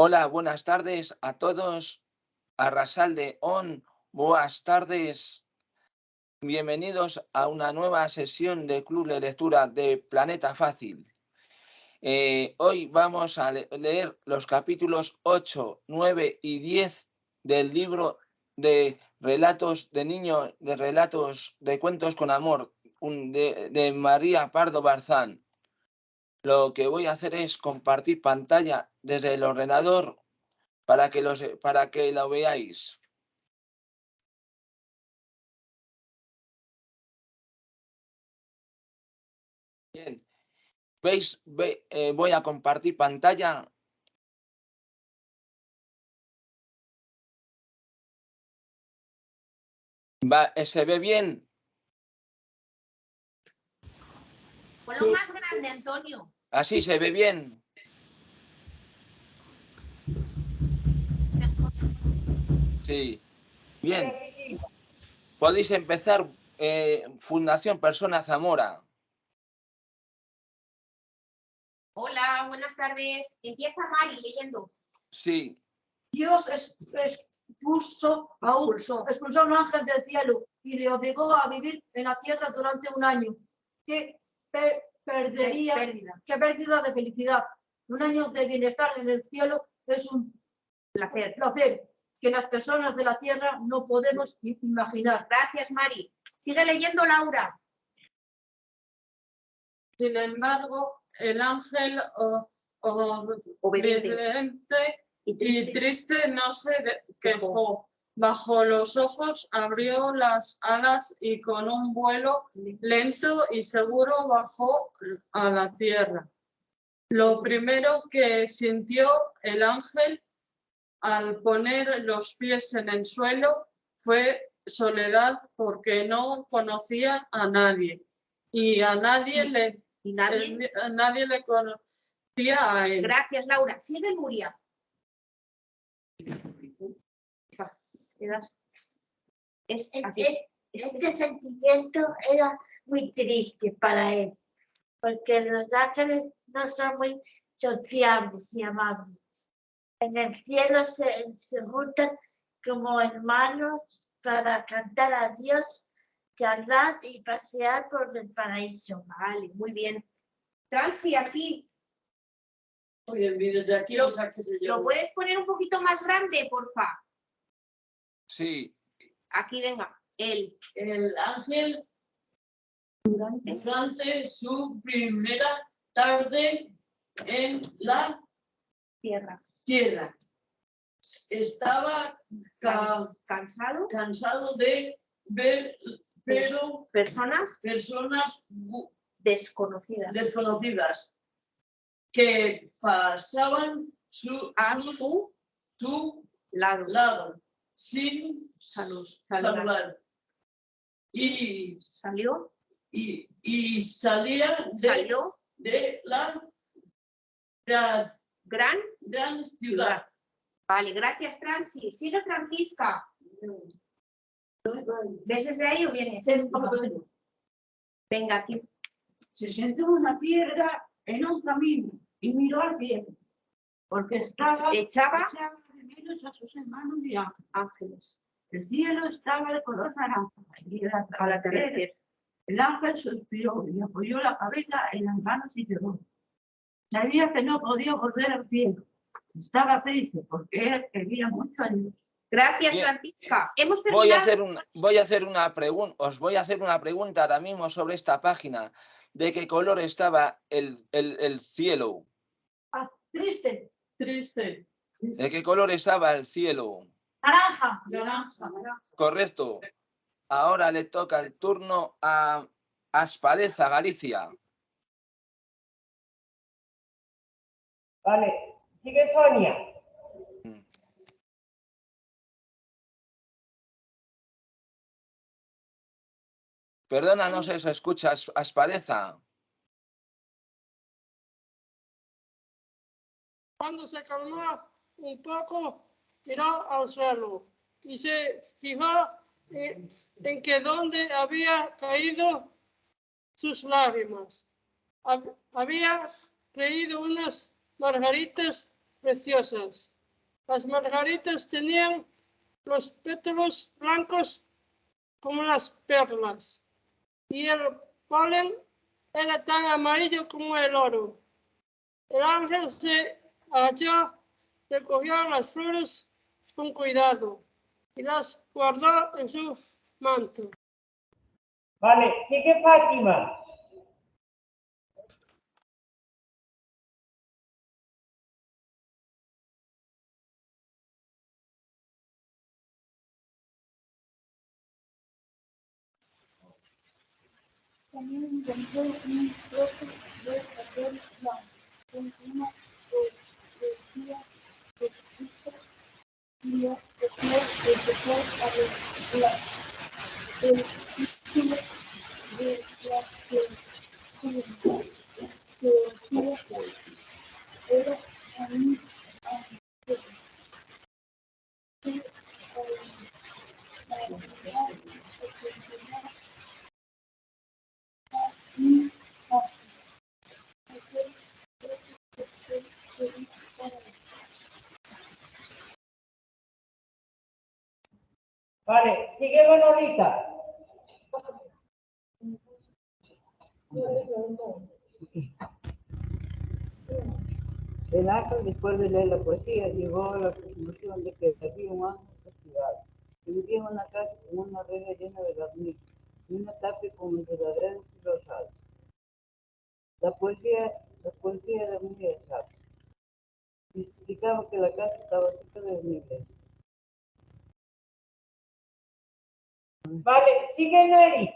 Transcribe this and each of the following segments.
Hola, buenas tardes a todos. Arrasalde On, buenas tardes. Bienvenidos a una nueva sesión de Club de Lectura de Planeta Fácil. Eh, hoy vamos a le- leer los capítulos 8, 9 y 10 del libro de relatos de niños, de relatos de cuentos con amor de, de María Pardo Barzán. Lo que voy a hacer es compartir pantalla desde el ordenador para que, los, para que lo veáis. Bien. ¿Veis? Ve- eh, voy a compartir pantalla. Va, eh, ¿Se ve bien? Ponlo más grande, Antonio. ¿Así se ve bien? Sí. Bien. Podéis empezar eh, Fundación Persona Zamora. Hola, buenas tardes. Empieza Mari leyendo. Sí. Dios expuso a un, expulsó a un ángel del cielo y le obligó a vivir en la tierra durante un año. ¿Qué pe- perdería? Pérdida. ¿Qué pérdida de felicidad? Un año de bienestar en el cielo es un Placer. placer que las personas de la tierra no podemos imaginar. Gracias, Mari. Sigue leyendo, Laura. Sin embargo, el ángel o- Obediente. obediente Y y triste. triste no se de- quejó. Bajo los ojos abrió las alas y con un vuelo lento y seguro bajó a la tierra. Lo primero que sintió el ángel al poner los pies en el suelo fue soledad porque no conocía a nadie y a nadie le, nadie. a nadie le conocía a él. Gracias, Laura. Sigue Nuria. Quedas- Es aquí. Este, este sentimiento era muy triste para él, porque los ángeles no son muy sociables y amables. En el cielo se, se juntan como hermanos para cantar a Dios, charlar y pasear por el paraíso. Vale, muy bien. Transi, aquí. Oye, mire, de aquí Lo- ¿Lo puedes poner un poquito más grande, porfa? Sí. Aquí, venga. Él. El ángel durante su primera tarde en la Tierra. tierra. Estaba ca- ¿Cansado? cansado de ver pero Personas personas desconocidas. desconocidas que pasaban su, A su su lado. lado sin Salud. saludar. Y, Salió. y, y salía de, Salió. de la gran, Gran gran ciudad. Vale, gracias, Transi. Sigue Francisca. ¿Ves desde ahí o vienes? Venga, aquí. se sentó en una piedra en un camino y miró al cielo, porque estaba Echaba echaba menos a sus hermanos y ángeles. ángeles El cielo estaba de color naranja y al atardecer. El ángel suspiró y apoyó la cabeza en las manos y lloró. Sabía que no podía volver al cielo. Estaba triste porque él quería mucho a Dios. Gracias, Bien. Francisca. Hemos Voy a terminado. hacer una, voy a hacer una pregunta, os voy a hacer una pregunta ahora mismo sobre esta página. ¿De qué color estaba el, el, el cielo? Ah, triste, Triste, ¿De qué color estaba el cielo? naranja, naranja. Correcto. Ahora le toca el turno a Aspadeza, Galicia. Vale, sigue Sonia. Perdona, no se os escucha, As- Aspadeza. Cuando se calmó un poco, miró al suelo y se fijó en, que donde había caído sus lágrimas. Hab- Había creído unas margaritas preciosas. Las margaritas tenían los pétalos blancos como las perlas y el polen era tan amarillo como el oro. El ángel se halló, recogió las flores con cuidado y las guardó en su manto. Vale, sigue Fátima. También encontró un trozo de papel blanco con una poesía y después empezó a leer el título de la que decía era a mí ángel. Que al terminar reflexionar mi ángel. Aquel que quería para él. Vale, Manolita. El ángel, después de leer la poesía, llegó a la conclusión de que había un ángel castigado, que vivía en una casa con una reja llena de garniz y una tapia con enredaderas y rosados. La poesía, la poesía era muy exacta. Explicaba que la casa estaba cerca de una iglesia. Vale, sigue Neri.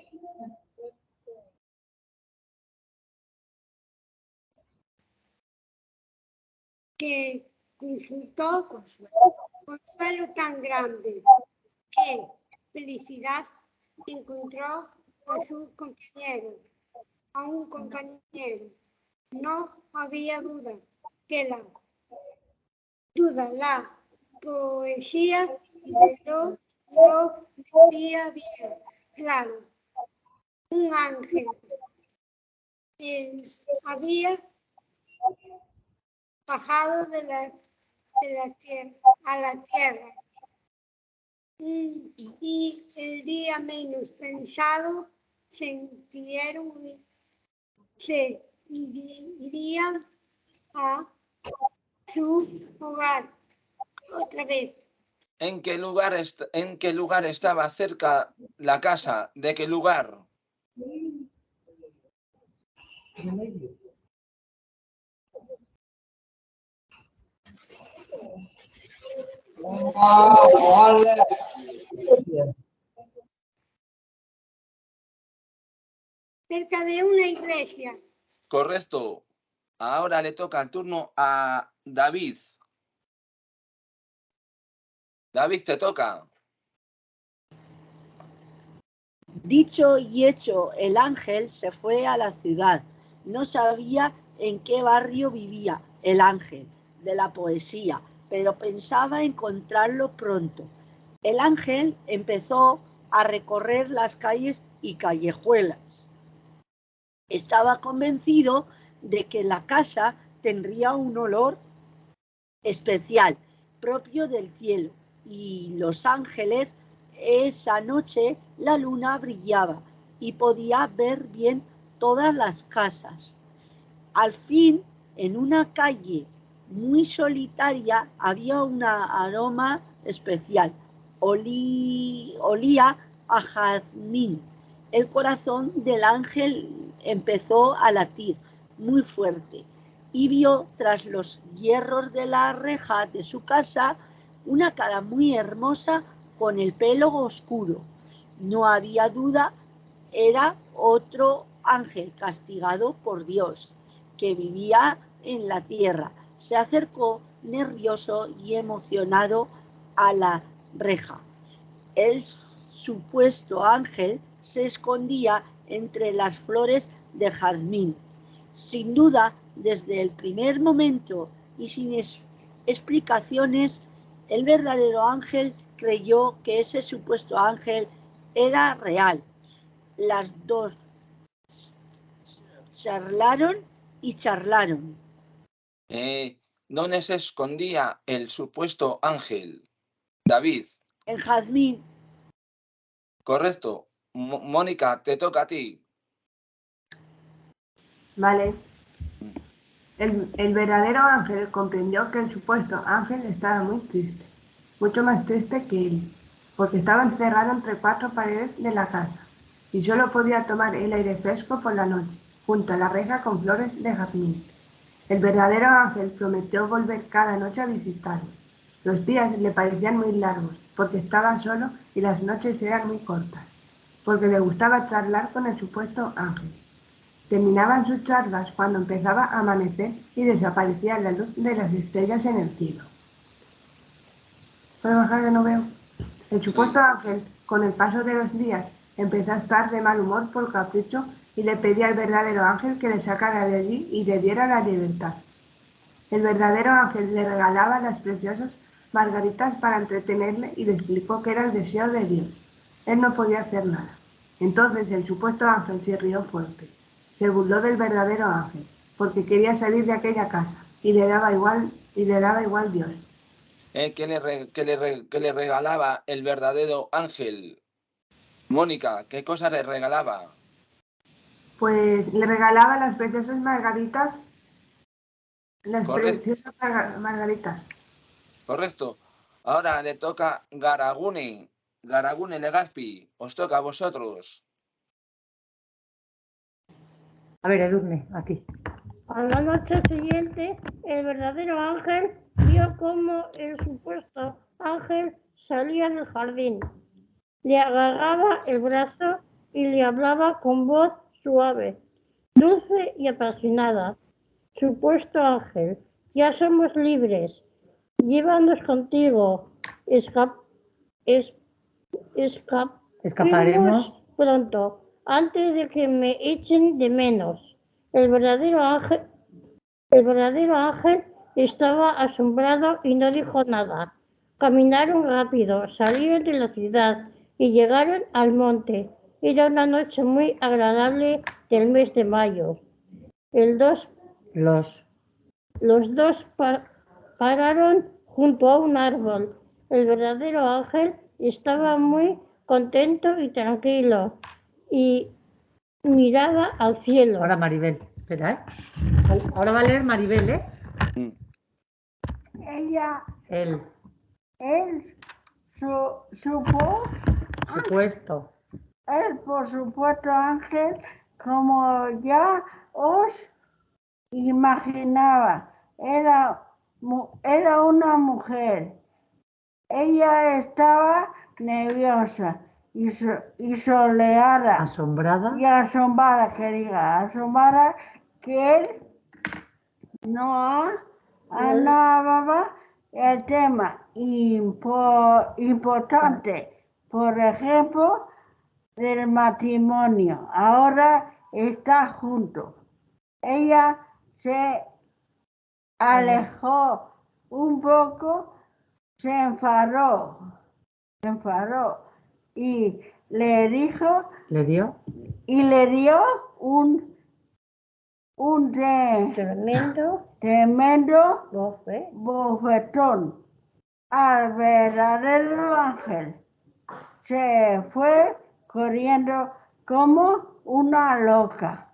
que consultó consuelo tan grande que felicidad encontró a su compañero, a un compañero. No había duda que la duda, la poesía lo, lo decía bien, claro. Un ángel eh, había bajado de la, de la tierra a la tierra. Y, el día menos pensado sintieron, se irían a su hogar otra vez. ¿En qué lugar, en qué lugar estaba cerca la casa? ¿De qué lugar? Cerca de una iglesia. Correcto. Ahora le toca el turno a David. David, te toca. Dicho y hecho, el ángel se fue a la ciudad. No sabía en qué barrio vivía el ángel de la poesía, pero pensaba encontrarlo pronto. El ángel empezó a recorrer las calles y callejuelas. Estaba convencido de que la casa tendría un olor especial propio del cielo y los ángeles esa noche la luna brillaba y podía ver bien todas las casas. Al fin, en una calle muy solitaria había un aroma especial. Olí- olía a jazmín. El corazón del ángel empezó a latir muy fuerte y vio tras los hierros de la reja de su casa una cara muy hermosa con el pelo oscuro. No había duda, era otro ángel castigado por Dios, que vivía en la tierra. Se acercó nervioso y emocionado a la reja. El supuesto ángel se escondía entre las flores de jazmín. Sin duda, desde el primer momento y sin es- explicaciones, el verdadero ángel creyó que ese supuesto ángel era real. Las dos charlaron y charlaron. Eh, ¿Dónde se escondía el supuesto ángel? David, En jazmín. correcto. Mónica, te toca a ti. Vale. El, verdadero ángel comprendió que el supuesto ángel estaba muy triste, mucho más triste que él, porque estaba encerrado entre cuatro paredes de la casa y solo podía tomar el aire fresco por la noche, junto a la reja con flores de jazmín. El verdadero ángel prometió volver cada noche a visitarlo. Los días le parecían muy largos, porque estaba solo y las noches eran muy cortas, porque le gustaba charlar con el supuesto ángel. Terminaban sus charlas cuando empezaba a amanecer y desaparecía la luz de las estrellas en el cielo. ¿Puedo bajar que no veo? El supuesto ángel, con el paso de los días, empezó a estar de mal humor por capricho y le pedía al verdadero ángel que le sacara de allí y le diera la libertad. El verdadero ángel le regalaba las preciosas margaritas para entretenerle y le explicó que era el deseo de Dios. Él no podía hacer nada. Entonces el supuesto ángel se rió fuerte. Se burló del verdadero ángel, porque quería salir de aquella casa y le daba igual y le daba igual Dios. Eh, ¿qué, le re- qué le re- qué le regalaba el verdadero ángel? Mónica, ¿qué cosa le regalaba? Pues le regalaba las preciosas margaritas, las Correcto. preciosas marga- margaritas. Correcto. Ahora le toca Garagune. Garagune Legazpi. Os toca a vosotros. A ver, Edurne, aquí. A la noche siguiente, el verdadero ángel vio cómo el supuesto ángel salía del jardín. Le agarraba el brazo y le hablaba con voz suave, dulce y apasionada. Supuesto ángel, ya somos libres. Llévanos contigo. Escap es- escap- Escaparemos. pronto, antes de que me echen de menos. El verdadero ángel, el verdadero ángel estaba asombrado y no dijo nada. Caminaron rápido, salieron de la ciudad y llegaron al monte. Era una noche muy agradable del mes de mayo. El dos, Los. los dos pa- pararon junto a un árbol. El verdadero ángel estaba muy contento y tranquilo y miraba al cielo. Ahora Maribel. Espera, ¿eh? Ahora va a leer Maribel, ¿eh? Ella, El él, su, supo, supuesto. él por supuesto ángel, como ya os imaginaba, era, era una mujer. Ella estaba nerviosa y, so- y soleada. Asombrada. Y asombrada, que diga, asombrada que él no ha- hablaba el tema impo- importante, por ejemplo, del matrimonio. Ahora está junto. Ella se alejó un poco, se enfadó, se enfadó y le dijo ¿Le dio? y le dio un un de- tremendo tremendo bofetón al verdadero ángel se fue corriendo como una loca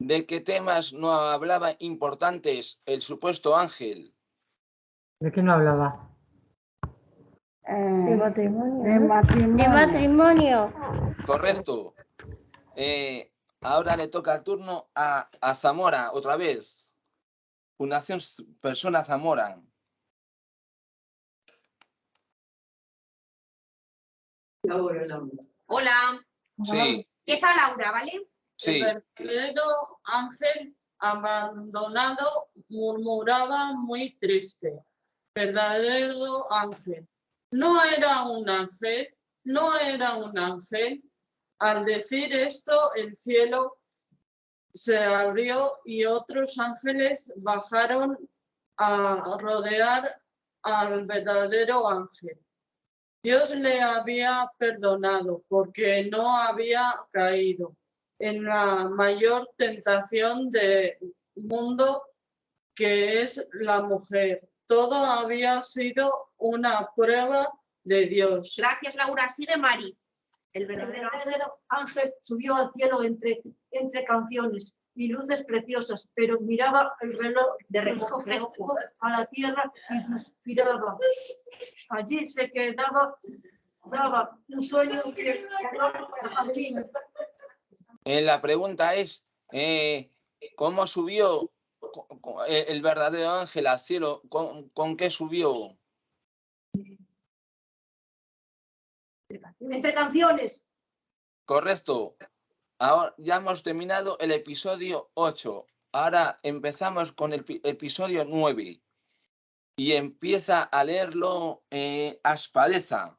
¿De qué temas no hablaba importantes el supuesto ángel? ¿De qué no hablaba? De matrimonio de matrimonio. matrimonio Correcto. Eh, ahora le toca el turno a, a Zamora otra vez. Fundación Persona Zamora. Hola. Sí, Empieza Laura, ¿vale? sí. El verdadero ángel abandonado murmuraba muy triste. Verdadero ángel. No era un ángel, no era un ángel. Al decir esto, el cielo se abrió y otros ángeles bajaron a rodear al verdadero ángel. Dios le había perdonado porque no había caído en la mayor tentación del mundo que es la mujer. Todo había sido una prueba de Dios. Gracias, Laura. Sigue Mari. El El verdadero ángel subió al cielo entre, entre canciones y luces preciosas, pero miraba el reloj De reojo, reojo. a la tierra y suspiraba. Allí se quedaba, daba un sueño que al fin. Eh, la pregunta es, eh, ¿cómo subió eh, el verdadero ángel al cielo? ¿Con, con qué subió? Entre canciones, Correcto. Ahora ya hemos terminado el episodio 8. Ahora empezamos con el pi- episodio 9. Y empieza a leerlo eh, Aspadeza.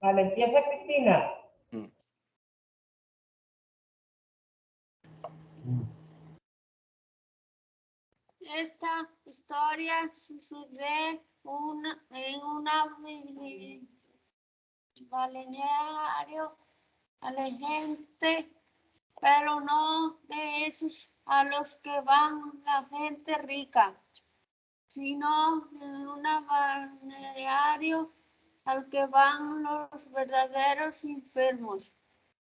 Vale, empieza Cristina. Esta historia sucede en una balneario a la gente, pero no de esos a los que van la gente rica, sino en un balneario al que van los verdaderos enfermos,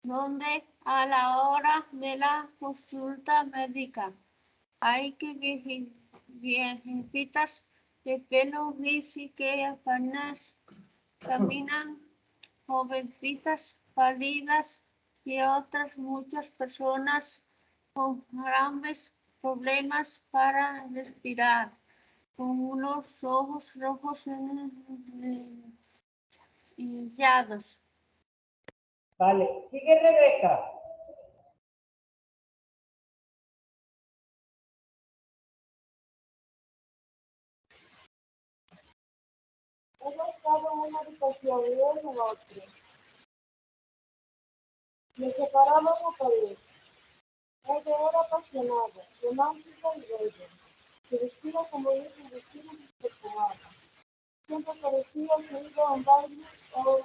donde a la hora de la consulta médica hay que viejitas de pelo gris y que apenas caminan, jovencitas pálidas y otras muchas personas con grandes problemas para respirar, con unos ojos rojos hinchados. Vale, sigue Rebeca. Estaba en una habitación y él en otra. Me separaban una pared. Ella era apasionada, romántica y bella. Se vestía como ellos se vestían y se. Siempre parecía que iba a un baile o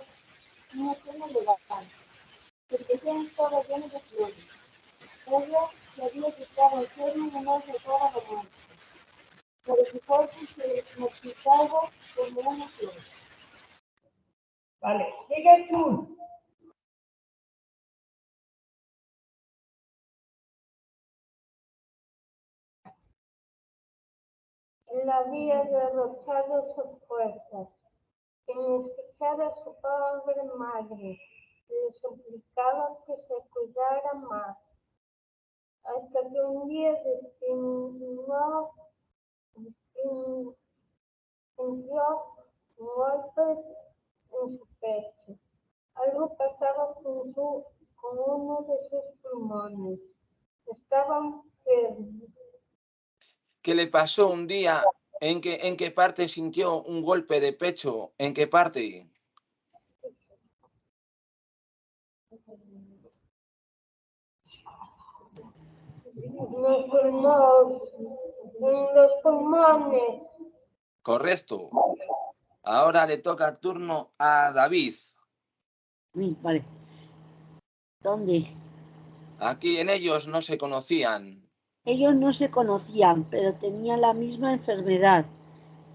una cena elegante. Habitación estaba llena de flores. Ella sabía que estaba enferma y no se fuera romántica. Pero su cuerpo se marchitaba como una flor. Vale, sigue tú. Él había derrochado sus fuerzas. En escuchar a su padre madre, le suplicaba que se cuidara más. Hasta que un día destinó, destin- sintió golpes en su pecho. Algo pasaba con, su, con uno de sus pulmones. Estaban enfermos. ¿Qué le pasó un día? ¿En qué, ¿En qué parte sintió un golpe de pecho? ¿En qué parte? Los pulmones, en los pulmones. Correcto. Ahora le toca el turno a David. Vale. ¿Dónde? Aquí en ellos no se conocían. Ellos no se conocían, pero tenían la misma enfermedad.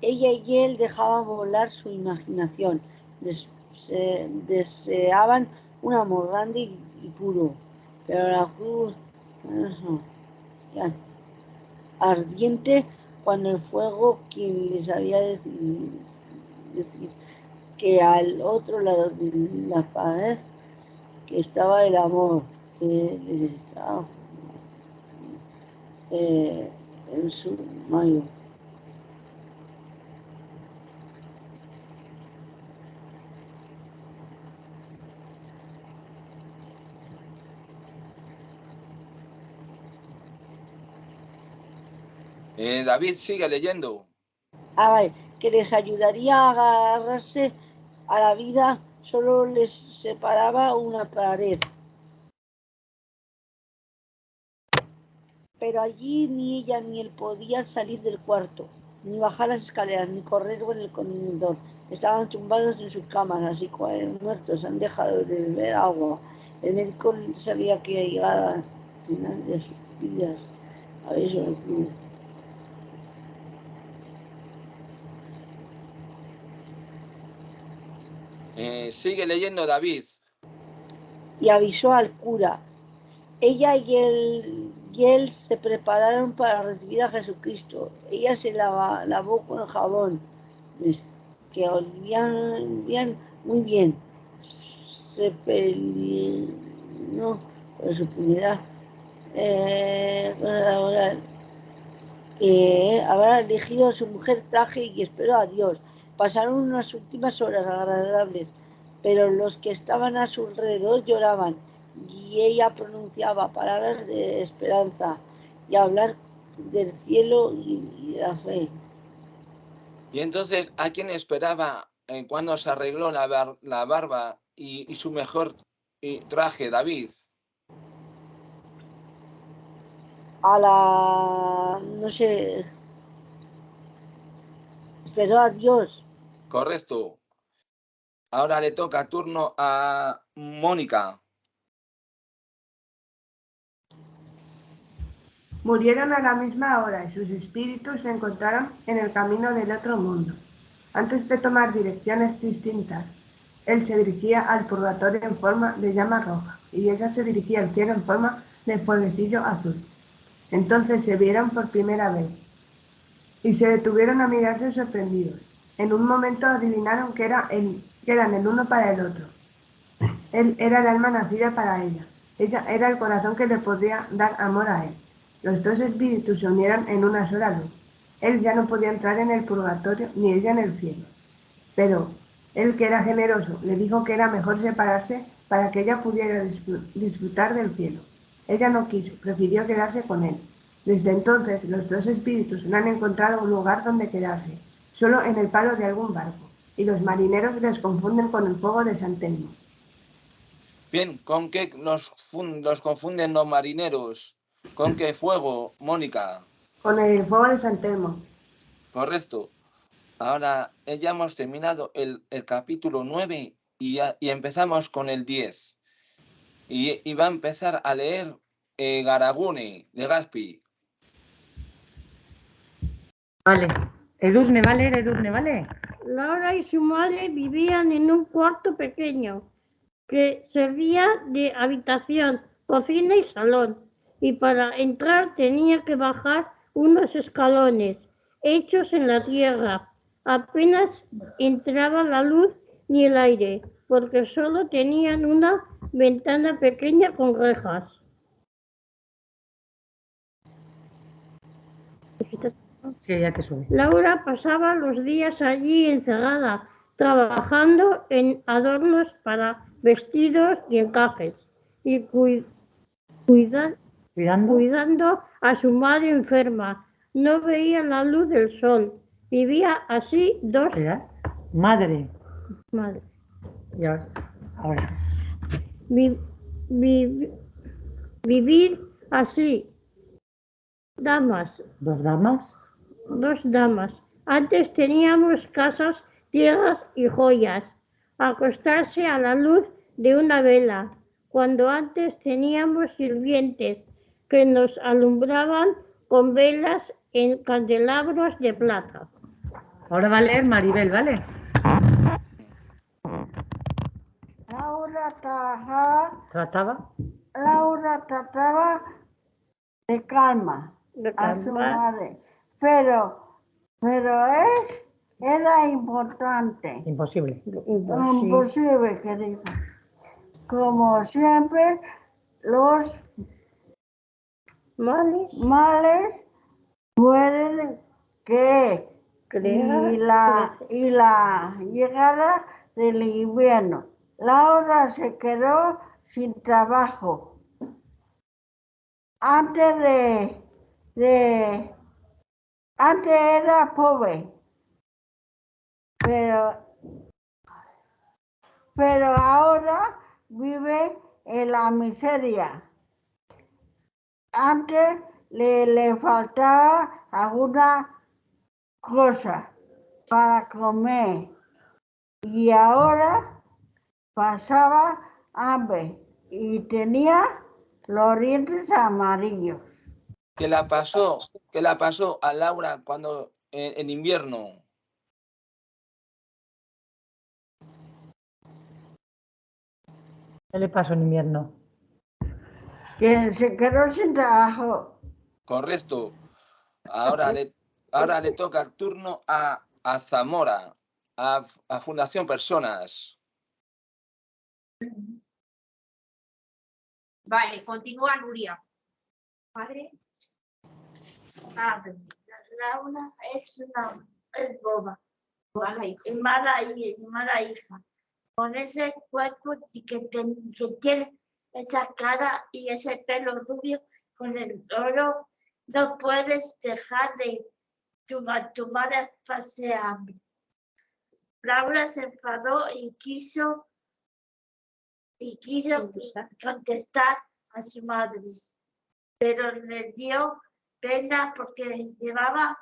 Ella y él dejaban volar su imaginación. Des- se- deseaban un amor grande y, y puro. Pero la cruz ardiente cuando el fuego quien les había decidido decir que al otro lado de la pared que estaba el amor que les estaba eh, en su mayo. Eh, David sigue leyendo. Que les ayudaría a agarrarse a la vida, solo les separaba una pared. Pero allí ni ella ni él podían salir del cuarto, ni bajar las escaleras, ni correr por el contenedor. Estaban tumbados en sus camas, así muertos, han dejado de beber agua. El médico sabía que llegaba al final de su espías. A eso Eh, sigue leyendo David. y avisó al cura. Ella y él, y él se prepararon para recibir a Jesucristo. Ella se lavó con jabón, que olían, olían muy bien. Se peleó por su punidad. Que habrá elegido a su mujer traje y esperó a Dios. Pasaron unas últimas horas agradables, pero los que estaban a su alrededor lloraban y ella pronunciaba palabras de esperanza y hablar del cielo y, y la fe. Y entonces, ¿a quién esperaba eh, cuando se arregló la, bar- la barba y, y su mejor eh, traje, David? A la, no sé, esperó a Dios. Correcto. Ahora le toca turno a Mónica. Murieron a la misma hora y sus espíritus se encontraron en el camino del otro mundo. Antes de tomar direcciones distintas, él se dirigía al purgatorio en forma de llama roja y ella se dirigía al cielo en forma de fueguecillo azul. Entonces se vieron por primera vez y se detuvieron a mirarse sorprendidos. En un momento adivinaron que, era el- que eran el uno para el otro. Él era el alma nacida para ella. Ella era el corazón que le podía dar amor a él. Los dos espíritus se unieron en una sola luz. Él ya no podía entrar en el purgatorio ni ella en el cielo. Pero él, que era generoso, le dijo que era mejor separarse para que ella pudiera disfr- disfrutar del cielo. Ella no quiso, prefirió quedarse con él. Desde entonces, los dos espíritus no han encontrado un lugar donde quedarse, solo en el palo de algún barco, y los marineros les confunden con el fuego de San Telmo. Bien, ¿con qué los, fun- los confunden los marineros? ¿Con qué fuego, Mónica? Con el fuego de San Telmo. Correcto. Ahora ya hemos terminado el, el capítulo 9 y, ya- y empezamos con el 10. Y, y va a empezar a leer eh, Garagune de Gaspi. Vale. Edurne, ¿vale? Edurne, ¿vale? Laura y su madre vivían en un cuarto pequeño que servía de habitación, cocina y salón. Y para entrar tenía que bajar unos escalones hechos en la tierra. Apenas entraba la luz ni el aire, porque solo tenían una ventana pequeña con rejas. Sí, ya te sube. Laura pasaba los días allí encerrada, trabajando en adornos para vestidos y encajes y cui- cuida- Cuidando. cuidando a su madre enferma. No veía la luz del sol. Vivía así dos. Madre. madres. Y ahora. Ahora. Vi- vi- vivir así. Damas, Dos damas. dos damas. Antes teníamos casas, tierras y joyas. Acostarse a la luz de una vela, cuando antes teníamos sirvientes que nos alumbraban con velas en candelabros de plata. Ahora va a leer Maribel, ¿vale? Laura trabajaba, Trataba. Laura trataba de calma De a su madre, pero, pero es, era importante, Imposible. imposible que dijo. Como siempre, los Males, males pueden que y la, y la llegada del invierno. Laura se quedó sin trabajo. Antes de, de antes era pobre, pero, pero ahora vive en la miseria. Antes le, le faltaba alguna cosa para comer y ahora pasaba hambre y tenía los dientes amarillos. que la pasó, que la pasó a Laura cuando en, en invierno. ¿Qué le pasó en invierno? Que se quedó sin trabajo. Correcto. Ahora le, ahora le toca el turno a, a Zamora, a, a Fundación Personas. Vale, continúa Nuria. Padre, Padre, Laura es una es boba mala hija. mala, hija. Con ese cuerpo que, ten- que tiene esa cara y ese pelo rubio con el oro, no puedes dejar de tu, tu madre pase hambre. Laura se enfadó y quiso y quiso contestar a su madre, pero le dio pena porque llevaba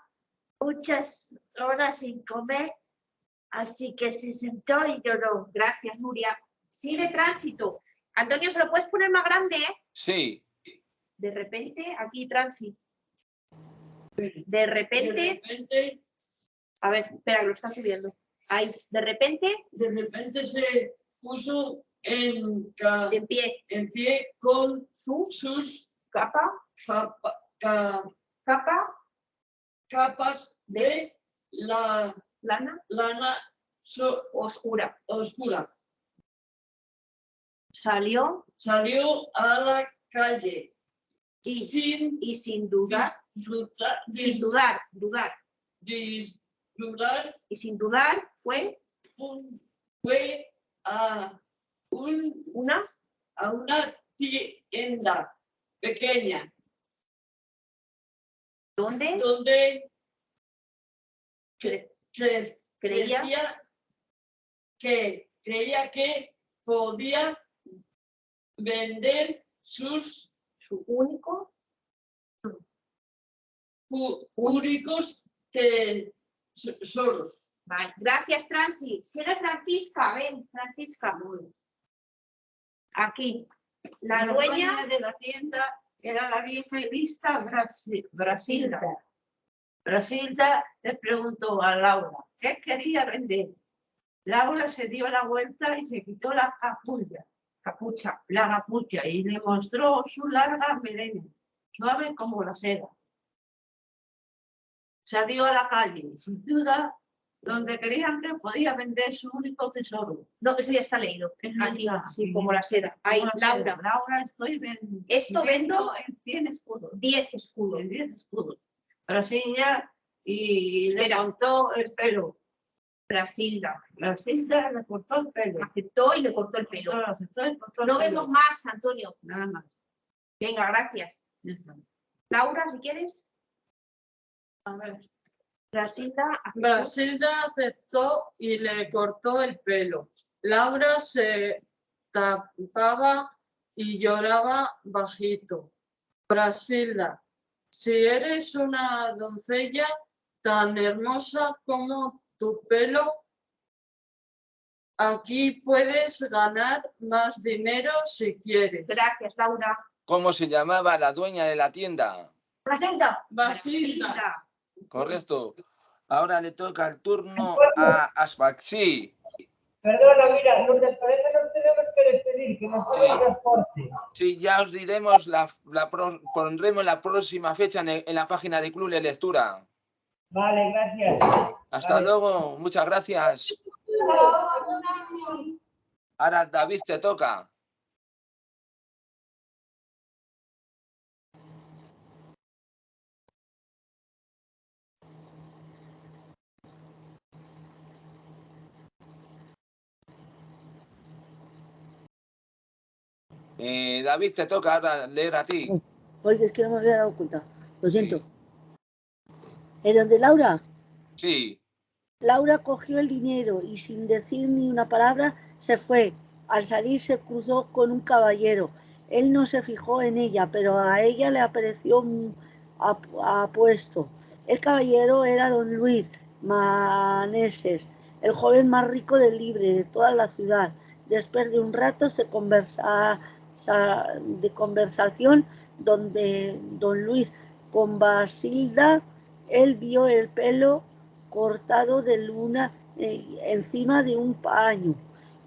muchas horas sin comer, así que se sentó y lloró. Gracias, Nuria. Sigue tránsito. Antonio, ¿se lo puedes poner más grande? eh? Sí, De repente, aquí tránsito. De De repente, repente, a ver, espera, que lo está subiendo. Ahí, de repente, de repente se puso en, ca- en pie, en pie con su sus capa, capa- ca- capa, capas de la lana, lana so- oscura. oscura. Salió. Salió a la calle. Y, sin y sin dudar, disfrutar, sin dudar, dudar, disfrutar, y sin dudar fue fu- fue a, un, una a una tienda pequeña donde donde cre- cre- Creía. creía que creía que podía vender sus su único únicos tesoros. Vale, gracias, Transi. Sigue Francisca, ven, Francisca. Aquí, la dueña, de la tienda era la vieja y Brasi- Brasilda. Brasilda le preguntó a Laura qué quería vender. Laura se dio la vuelta y se quitó la capulla, capucha, la capucha y le mostró su larga melena, suave como la seda. Salió a la calle y sin duda donde querían que podía vender su único tesoro. no, eso ya está leído. Eso Aquí, está, sí, como la seda. Ahí, la seda. Laura, Laura, estoy ven- Esto vendo- en 100 escudos. 10 escudos. En 10 escudos. Brasilda y le cortó el pelo. Brasilda Brasilda le cortó el pelo. aceptó y le cortó el pelo. Lo aceptó y cortó el No pelo. vemos más, Antonio. Nada más. Venga, gracias. Laura, si quieres. A ver. Brasilda aceptó. Brasilda aceptó y le cortó el pelo. Laura se tapaba y lloraba bajito. Brasilda, si eres una doncella tan hermosa como tu pelo, aquí puedes ganar más dinero si quieres. Gracias, Laura. ¿cómo se llamaba la dueña de la tienda? Brasilda. Brasilda, Correcto. Ahora le toca el turno a Aspaxi. Perdona, mira, los del planeta nos tenemos que despedir, que nos el transporte. Sí, ya os diremos, la, la pro- pondremos la próxima fecha en, el- en la página de Club de Lectura. Vale, gracias. Hasta Vale. luego, muchas gracias. Ahora David te toca. Eh, David te toca ahora leer a ti. Oye, es que no me había dado cuenta. Lo siento. ¿Es donde Laura? Sí, Laura cogió el dinero y sin decir ni una palabra se fue. Al salir se cruzó con un caballero. Él no se fijó en ella, pero a ella le apareció apuesto. El caballero era don Luis Maneses, el joven más rico del libre de toda la ciudad. Después de un rato se conversa, sa- de conversación donde don Luis con Basilda, él vio el pelo cortado de luna eh, encima de un paño.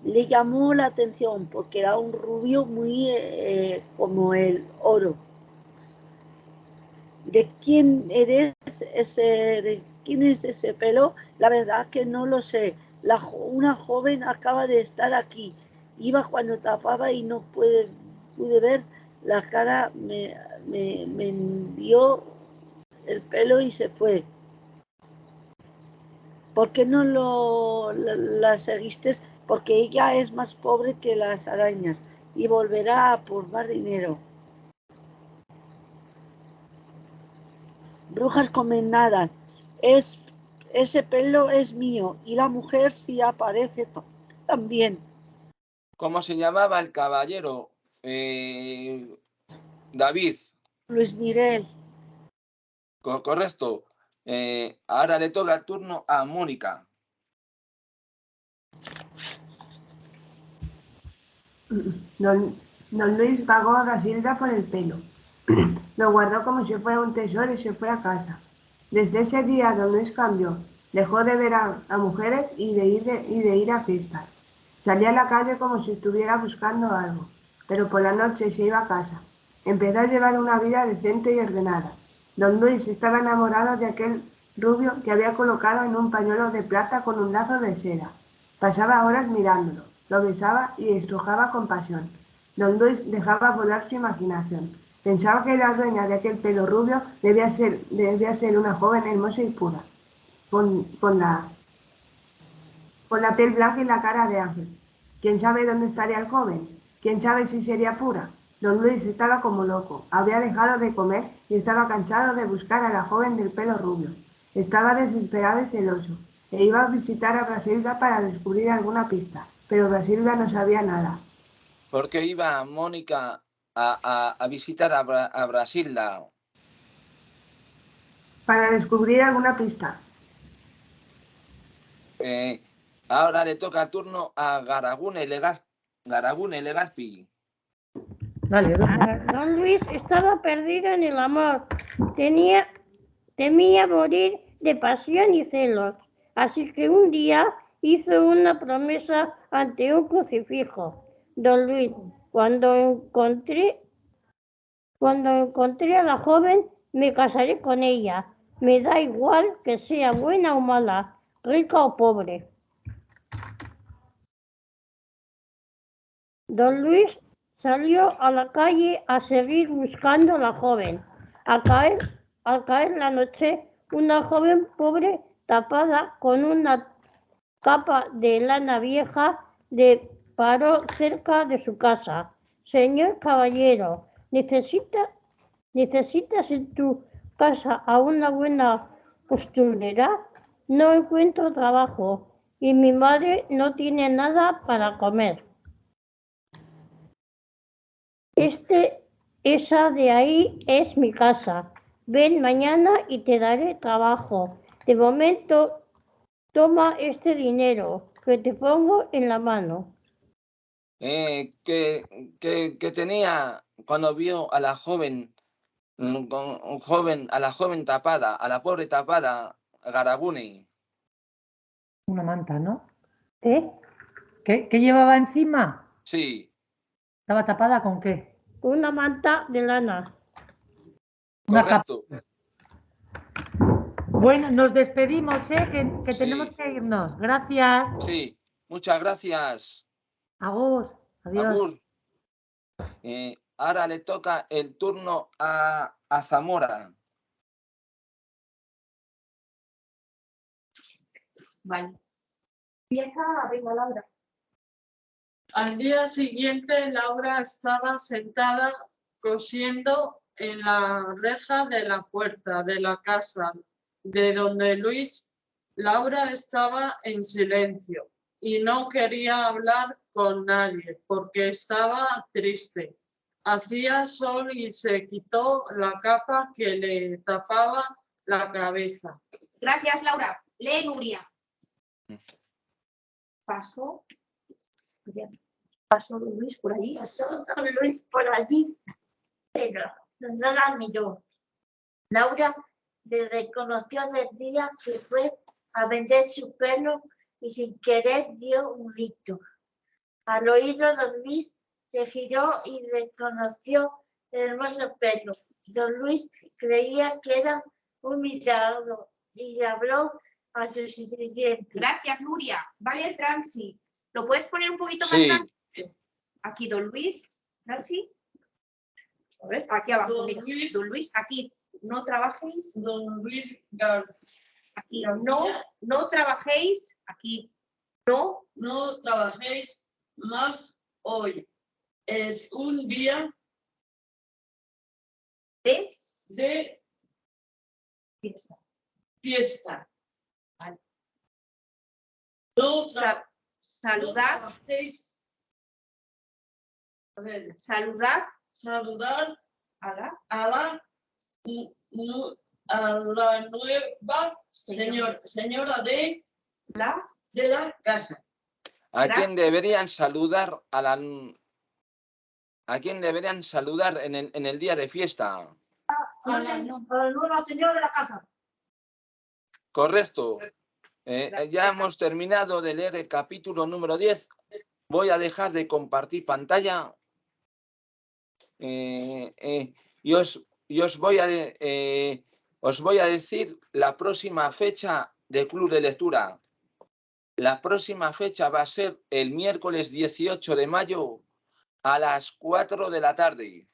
Le llamó la atención porque era un rubio muy eh, como el oro. ¿De quién eres ese? quién es ese pelo? La verdad que no lo sé. Una joven acaba de estar aquí. Iba cuando tapaba y no pude, ver la cara. Me, me, me dio el pelo y se fue. ¿Por qué no lo, la, la seguiste? Porque ella es más pobre que las arañas y volverá a por más dinero. Brujas comendadas. Es, ese pelo es mío y la mujer sí aparece ta- también. ¿Cómo se llamaba el caballero? Eh, David, Luis Miguel. co- correcto. Eh, ahora le toca el turno a Mónica. Don, don Luis pagó a Brasilda por el pelo. Lo guardó como si fuera un tesoro y se fue a casa. Desde ese día don Luis cambió. Dejó de ver a, a mujeres y de, ir de- y de ir a fiestas. Salía a la calle como si estuviera buscando algo, pero por la noche se iba a casa. Empezó a llevar una vida decente y ordenada. Don Luis estaba enamorado de aquel rubio que había colocado en un pañuelo de plata con un lazo de seda. Pasaba horas mirándolo, lo besaba y estrujaba con pasión. Don Luis dejaba volar su imaginación. Pensaba que la dueña de aquel pelo rubio debía ser, debía ser una joven hermosa y pura, con, con la, con la piel blanca y la cara de ángel. ¿Quién sabe dónde estaría el joven? ¿Quién sabe si sería pura? Don Luis estaba como loco. Había dejado de comer y estaba cansado de buscar a la joven del pelo rubio. Estaba desesperado y celoso. E iba a visitar a Brasilda para descubrir alguna pista, pero Brasilda no sabía nada. ¿Por qué iba Mónica a, a- a visitar a, Bra- a Brasilda? Para descubrir alguna pista. Eh, ahora le toca el turno a Garagune Legaz- Garagune Legazpi. Dale, dale. Ah, Don Luis estaba perdido en el amor. Tenía, temía morir de pasión y celos. Así que un día hizo una promesa ante un crucifijo. Don Luis, cuando encontré, cuando encontré a la joven, me casaré con ella. Me da igual que sea buena o mala, rica o pobre. Don Luis salió a la calle a seguir buscando a la joven. Al caer, al caer la noche, una joven pobre tapada con una capa de lana vieja le paró cerca de su casa. Señor caballero, ¿necesita, ¿necesitas en tu casa a una buena costurera? No encuentro trabajo y mi madre no tiene nada para comer. Este, esa de ahí es mi casa. Ven mañana y te daré trabajo. De momento, toma este dinero que te pongo en la mano. Eh, que, que- que tenía cuando vio a la joven, mm, con- joven, a la joven tapada, a la pobre tapada, Garagune. Una manta, ¿no? ¿Eh? ¿Qué, qué llevaba encima? Sí, ¿Estaba tapada con qué? Una manta de lana. Una capa. correcto. Bueno, nos despedimos, ¿eh? Que, que tenemos que irnos. Gracias. Sí, muchas gracias. Agur. Adiós. Agur. Eh, ahora le toca el turno a, a Zamora. Vale. Empieza, venga, Laura. Al día siguiente, Laura estaba sentada cosiendo en la reja de la puerta de la casa de donde Luis. Laura estaba en silencio y no quería hablar con nadie porque estaba triste. Hacía sol y se quitó la capa que le tapaba la cabeza. Gracias, Laura. Lee Nuria. Pasó. Pasó Luis por allí. Pasó don Luis por allí, pero no la miró. Laura le reconoció del día que fue a vender su pelo y sin querer dio un grito. Al oírlo, don Luis se giró y reconoció el hermoso pelo. Don Luis creía que era un y habló a su sirviente. Gracias, Nuria. Vale, Transi. ¿Lo puedes poner un poquito más Sí, grande? Aquí, don Luis. Transi. A ver, aquí abajo. Don mira. Luis. Don Luis, aquí. No trabajéis. Don Luis García. Aquí. No, no trabajéis. Aquí. No. No trabajéis más hoy. Es un día De de fiesta. fiesta. Vale. No saludar. trabajéis. A ver, Saludar saludar a la a la, a la nueva señora. señor- señora de, La de la casa. ¿a quién deberían saludar a la... ¿A quién deberían saludar en el, en el día de fiesta? A la, a la nueva señora de la casa. Correcto. Eh, eh, ya hemos terminado de leer el capítulo número 10. Voy a dejar de compartir pantalla. Eh, eh, y, os, y os voy a, os voy a decir la próxima fecha del club de lectura. La próxima fecha va a ser el miércoles 18 de mayo a las 4 de la tarde.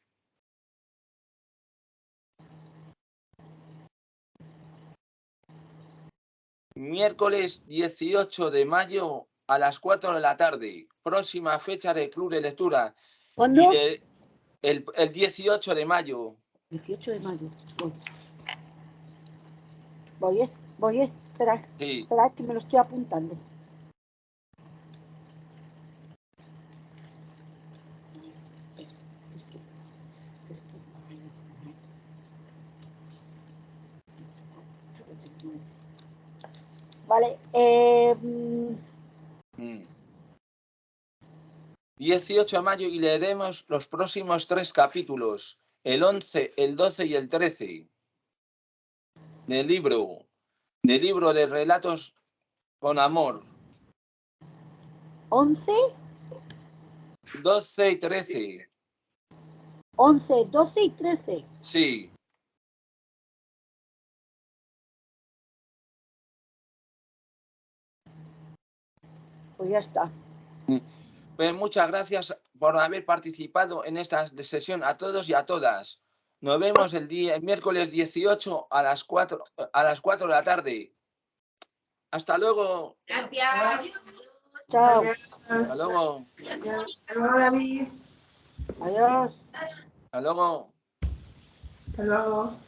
Miércoles 18 de mayo a las 4 de la tarde. Próxima fecha del club de lectura. ¿Cuándo? De- el, el 18 de mayo. 18 de mayo. Voy. Voy, eh. Voy, eh. Espera, Sí. espera, que me lo estoy apuntando. Es que, es que, mayo, mayo. Vale, eh, mm, Mm. 18 de mayo y leeremos los próximos tres capítulos, el 11, el 12 y el 13 del libro, del libro de relatos con amor, 11, 12 y 13. 11, 12 y 13. Sí, Pues ya está. pues muchas gracias por haber participado en esta sesión a todos y a todas. Nos vemos el día el miércoles 18 a las 4 a las 4 de la tarde. Hasta luego. Gracias. Chao. Hasta luego. Hasta luego, David. Adiós. Hasta luego. Hasta luego.